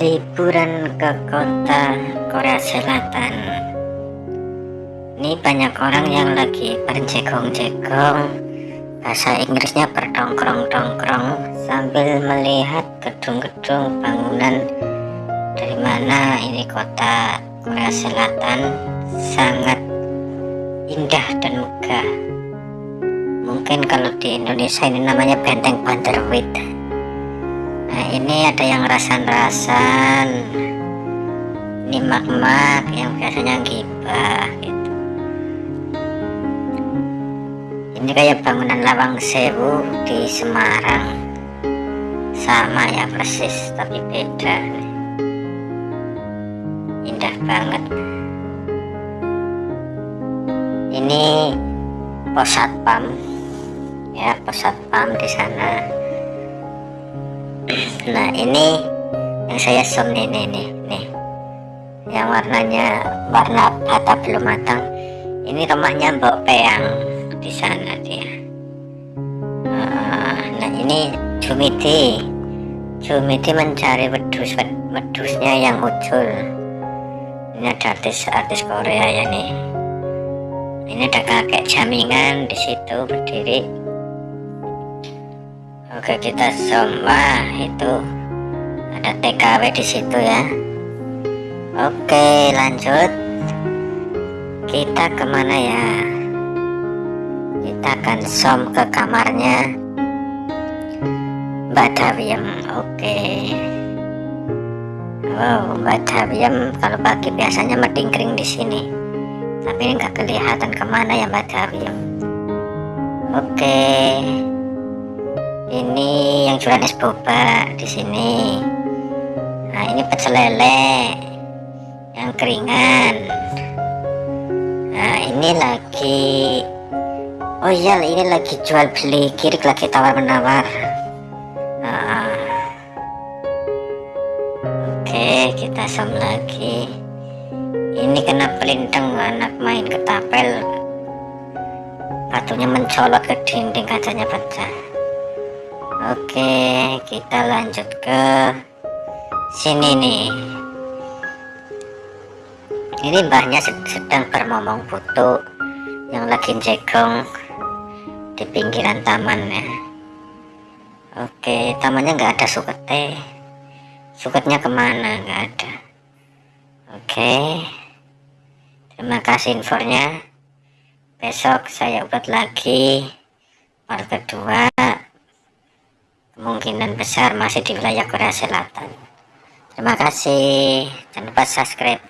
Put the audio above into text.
liburan ke kota Korea Selatan. Ini banyak orang yang lagi berjegong-jegong. Bahasa Inggrisnya berdongkrong-dongkrong sambil melihat gedung-gedung bangunan dari mana ini kota Korea Selatan sangat indah dan megah. Mungkin kalau di Indonesia ini namanya Benteng Banderwit nah ini ada yang rasan-rasan. Ini mak-mak yang biasanya gibah gitu. Ini kayak bangunan lawang sewu di Semarang. Sama ya persis tapi beda indah banget. Ini pos satpam ya pos satpam di sana nah ini yang saya zoom nih nih nih, nih. yang warnanya warna bata belum matang. Ini rumahnya Mbok Peang di sana dia. Ah, nah ini Jumiti Jumiti mencari wedus wedusnya yang muncul ini ada artis-artis Korea ya nih. Ini ada kakek jamingan di situ berdiri Oke kita zoom itu. Ada TKW di situ ya. Oke lanjut. Kita ke mana ya? Kita akan zoom ke kamarnya. Mbak oke. Wow Mbak kalau pagi biasanya medingkring di sini. Tapi nggak kelihatan ke mana ya Mbak Dawiem oke ini yang jualan es boba di sini. Nah ini pecel lele yang keringan. Nah ini lagi oh iya ini lagi jual beli kiri lagi tawar menawar nah, oke kita som lagi. Ini kena pelintang anak main ketapel batunya mencolot ke dinding kacanya Oke kita lanjut ke sini nih. Ini mbahnya sedang bermomong foto yang lagi jegong di pinggiran taman ya Oke tamannya nggak ada suketnya suketnya ke mana? Nggak ada. Oke. Terima kasih infonya. Besok saya buat lagi part kedua kemungkinan besar masih di wilayah Korea Selatan. Terima kasih. Jangan lupa subscribe